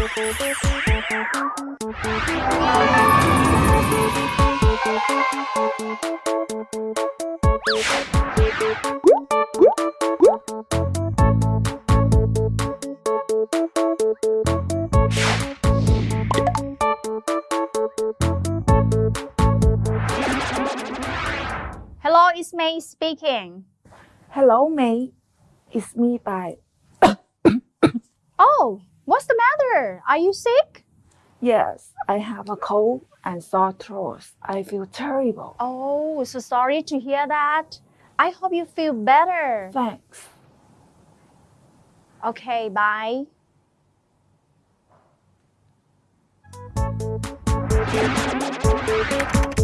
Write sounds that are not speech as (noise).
Hello, it's May speaking. Hello, May. It's me, bye. (coughs) oh, What's the matter? Are you sick? Yes, I have a cold and sore throat. I feel terrible. Oh, so sorry to hear that. I hope you feel better. Thanks. Okay, bye. Thank you.